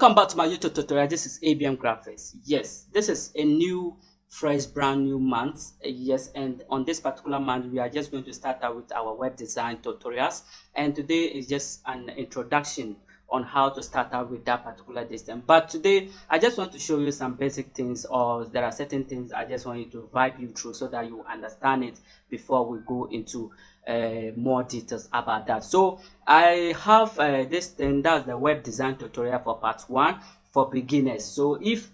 welcome back to my youtube tutorial. This is abm graphics. Yes this is a new fresh brand new month. Yes and on this particular month we are just going to start out with our web design tutorials. And today is just an introduction on how to start out with that particular distance. But today i just want to show you some basic things or there are certain things i just want you to vibe you through so that you understand it before we go into uh, more details about that. So i have uh, this thing that's the web design tutorial for part one for beginners. So if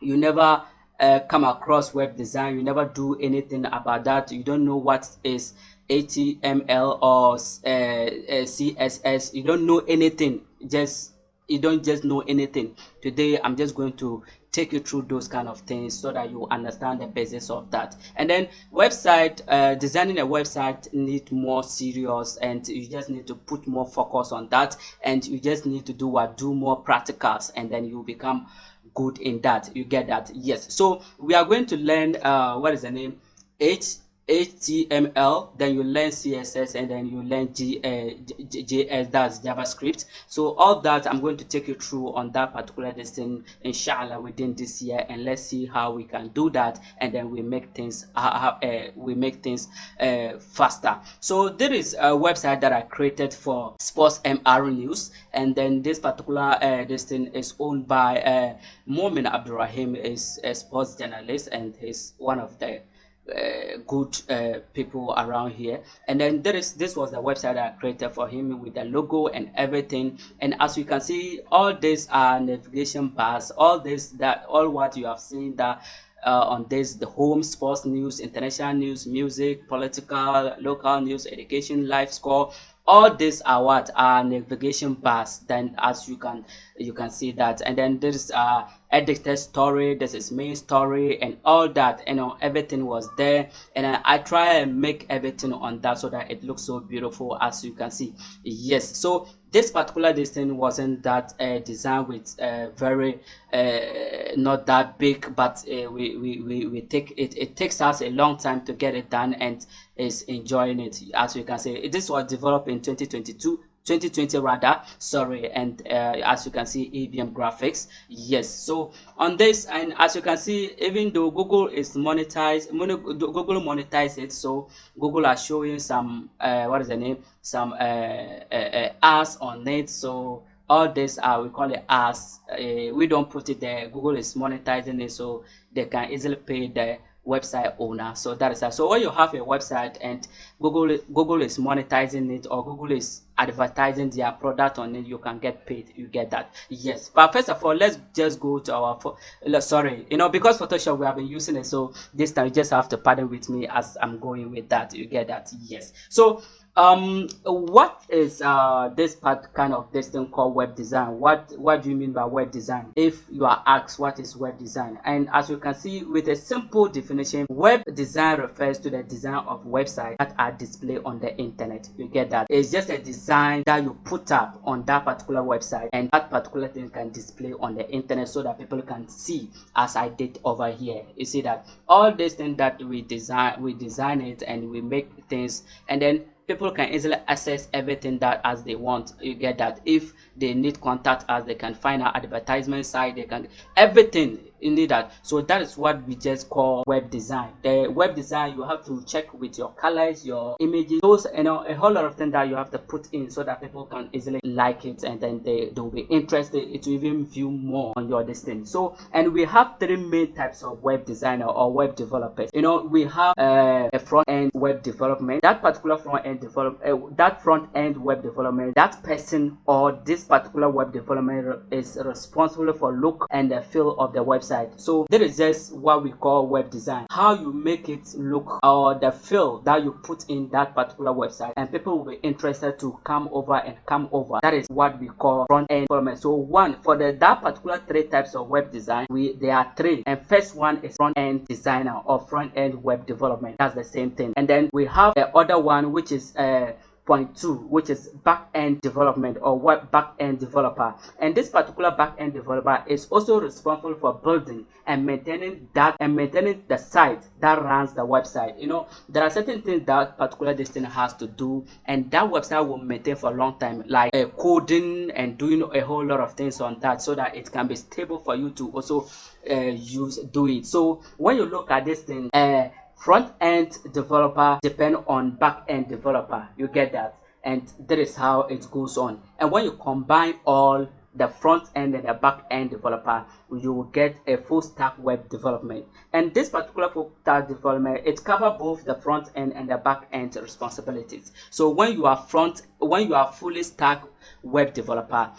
you never uh, come across web design you never do anything about that you don't know what is html or uh, uh, css you don't know anything just you don't just know anything. Today i'm just going to take you through those kind of things so that you understand the basis of that. And then website uh, designing a website need more serious and you just need to put more focus on that and you just need to do what do more practicals and then you become good in that. You get that. Yes. So we are going to learn uh what is the name? H HTML, then you learn CSS, and then you learn G, uh, JS, that's JavaScript. So all that I'm going to take you through on that particular destination, inshallah, within this year, and let's see how we can do that, and then we make things uh, uh, we make things uh, faster. So there is a website that I created for Sports MR News, and then this particular uh, thing is owned by uh, Momin Abdurrahim, is a sports journalist, and he's one of the uh, good uh, people around here. And then there is this was the website i created for him with the logo and everything. And as you can see all these are navigation bars. All this that all what you have seen that uh, on this the home sports news international news music political local news education life score all these are what are navigation bars then as you can you can see that. And then there's uh edited story this is main story and all that you know everything was there. And I, I try and make everything on that so that it looks so beautiful as you can see. Yes so this particular design wasn't that uh, designed with uh, very uh, not that big but uh, we, we, we, we take it it takes us a long time to get it done and is enjoying it as you can see this was developed in 2022 2020 rather sorry and uh, as you can see abm graphics. Yes so on this and as you can see even though google is monetized google monetize it so google are showing some uh, what is the name some uh, uh, uh ads on it. So all this uh we call it ads. Uh, we don't put it there. Google is monetizing it so they can easily pay the website owner. So that is that so when you have a website and google google is monetizing it or google is advertising their product on it you can get paid you get that. Yes. But first of all let's just go to our sorry you know because photoshop we have been using it so this time you just have to pardon with me as i'm going with that you get that. Yes. So um what is uh this part kind of this thing called web design? What what do you mean by web design? If you are asked what is web design and as you can see with a simple definition web design refers to the design of websites that are displayed on the internet. You get that? It's just a design that you put up on that particular website and that particular thing can display on the internet so that people can see as i did over here. You see that? All these things that we design we design it and we make things and then people can easily access everything that as they want. You get that if they need contact us they can find our advertisement site they can everything need that so that is what we just call web design. The web design you have to check with your colors your images those you know a whole lot of things that you have to put in so that people can easily like it and then they they'll be interested to even view more on your listing so and we have three main types of web designer or web developers. You know we have uh, a front end web development. That particular front end develop uh, that front end web development that person or this particular web development is responsible for look and the feel of the website website so that is just what we call web design. How you make it look or the feel that you put in that particular website. And people will be interested to come over and come over. That is what we call front end development. So one for the that particular three types of web design we there are three. And first one is front end designer or front end web development. That's the same thing. And then we have the other one which is uh point two, which is back-end development or web back-end developer. And this particular back-end developer is also responsible for building and maintaining that and maintaining the site that runs the website. You know, there are certain things that particular thing has to do, and that website will maintain for a long time, like uh, coding and doing a whole lot of things on that, so that it can be stable for you to also uh, use do it. So when you look at this thing, uh, front end developer depend on back end developer. You get that? And that is how it goes on. And when you combine all the front end and the back end developer you will get a full stack web development. And this particular full stack development it covers both the front end and the back end responsibilities. So when you are front when you are fully stack web developer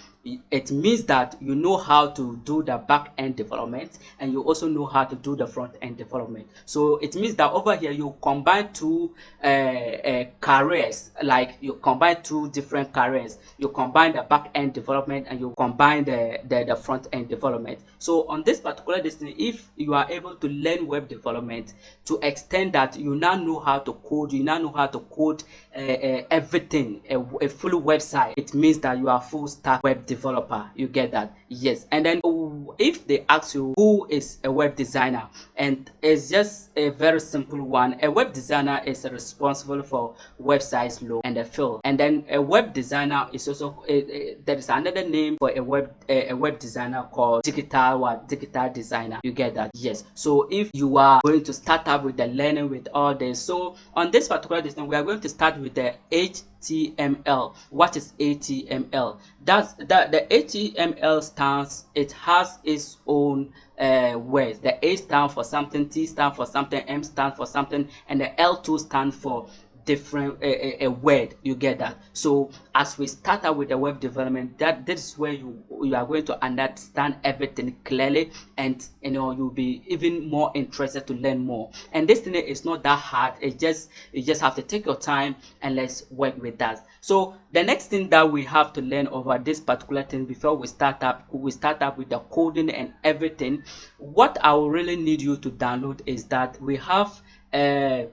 it means that you know how to do the back end development and you also know how to do the front end development. So it means that over here you combine two uh, uh, careers like you combine two different careers. You combine the back end development and you combine the, the the front end development. So on this particular distance if you are able to learn web development to extend that you now know how to code you now know how to code uh, uh everything a, a full website. It means that you are full stack web developer you get that? Yes. And then uh, if they ask you who is a web designer and it's just a very simple one. A web designer is responsible for websites look and the fill and then a web designer is also a, a, there is another name for a web a, a web designer called digital what digital designer. You get that? Yes. So if you are going to start up with the learning with all this so on this particular design we are going to start with the h HTML. What is HTML? That's that the HTML stands. It has its own uh, words. The A stands for something, T stands for something, M stands for something, and the L2 stands for different a, a, a, word you get that. So as we start out with the web development that this is where you you are going to understand everything clearly and you know you'll be even more interested to learn more. And this thing is not that hard. It just you just have to take your time and let's work with that. So the next thing that we have to learn over this particular thing before we start up we start up with the coding and everything what i will really need you to download is that we have uh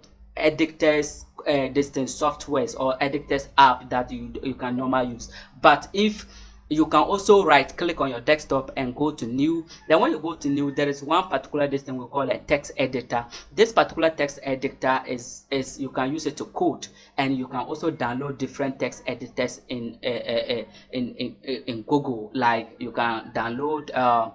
editors uh, distance softwares or editors app that you you can normally use. But if you can also right click on your desktop and go to new. Then when you go to new there is one particular this thing we call a text editor. This particular text editor is is you can use it to code and you can also download different text editors in uh, uh, in, in in google. Like you can download uh,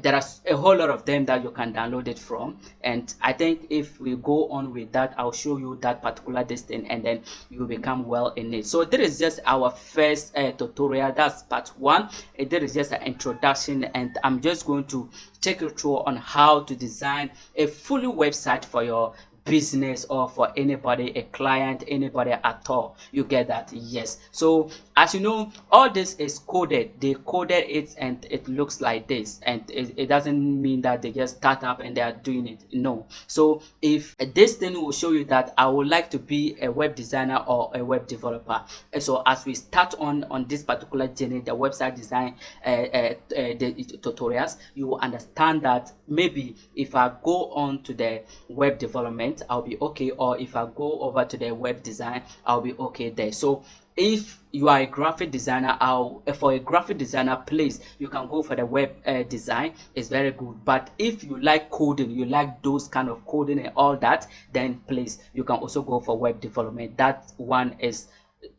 there are a whole lot of them that you can download it from. And i think if we go on with that i'll show you that particular thing, and then you become well in it. So this is just our first tutorial. That's part one. Eh, there is just an introduction and i'm just going to take you through on how to design a fully website for your business or for anybody a client anybody at all. You get that? Yes. So as you know all this is coded. They coded it and it looks like this. And it, it doesn't mean that they just start up and they are doing it. No. So if this thing will show you that i would like to be a web designer or a web developer. And so as we start on on this particular journey the website design uh, uh, uh, the tutorials you will understand that maybe if i go on to the web development I'll be okay. Or if I go over to the web design I'll be okay there. So if you are a graphic designer I'll, for a graphic designer please you can go for the web uh, design. It's very good. But if you like coding you like those kind of coding and all that then please you can also go for web development. That one is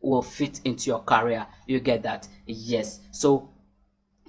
will fit into your career. You get that? Yes. So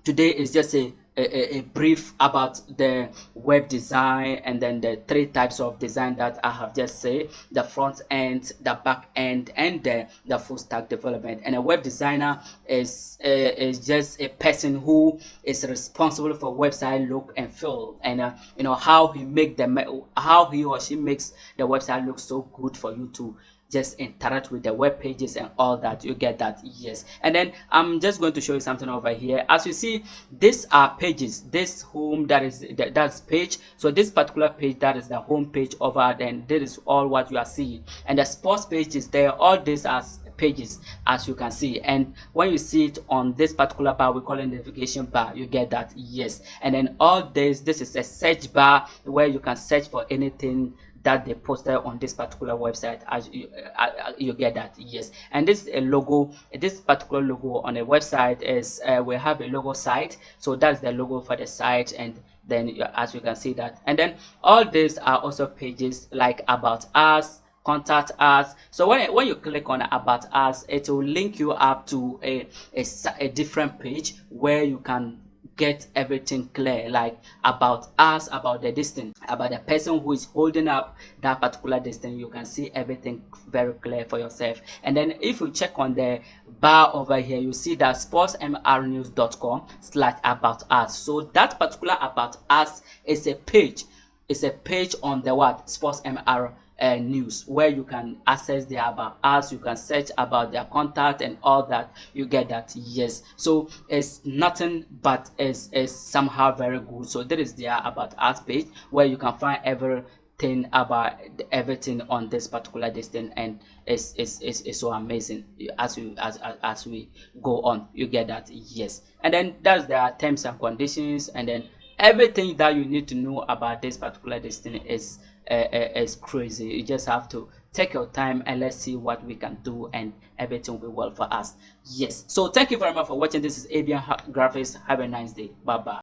today is just a a, a, brief about the web design and then the three types of design that I have just said the front end the back end and the, the full stack development. And a web designer is uh, is just a person who is responsible for website look and feel and uh, you know how he make the how he or she makes the website look so good for you to just interact with the web pages and all that you get that yes. And then i'm just going to show you something over here. As you see these are pages this home that is that, that's page. So this particular page that is the home page over then this is all what you are seeing. And the sports page is there all these as pages as you can see. And when you see it on this particular bar we call it navigation bar you get that yes. And then all this this is a search bar where you can search for anything that they posted on this particular website as you, uh, uh, you get that yes. And this is a logo this particular logo on a website is uh, we have a logo site. So that's the logo for the site and then as you can see that. And then all these are also pages like about us contact us. So when, when you click on about us it will link you up to a, a, a different page where you can get everything clear like about us about the distance about the person who is holding up that particular distance you can see everything very clear for yourself. And then if you check on the bar over here you see that sportsmrnews.com slash about us. So that particular about us is a page it's a page on the what sports mr uh, news where you can access their about us you can search about their contact and all that you get that yes. So it's nothing but it's, it's somehow very good. So there is their about us page where you can find everything about everything on this particular distance and it's, it's, it's, it's so amazing. As we as, as, as we go on you get that yes. And then that's their terms and conditions. And then everything that you need to know about this particular destiny is Uh, uh, is crazy. You just have to take your time and let's see what we can do and everything will be well for us. Yes. So thank you very much for watching. This is abian graphics. Have a nice day. Bye bye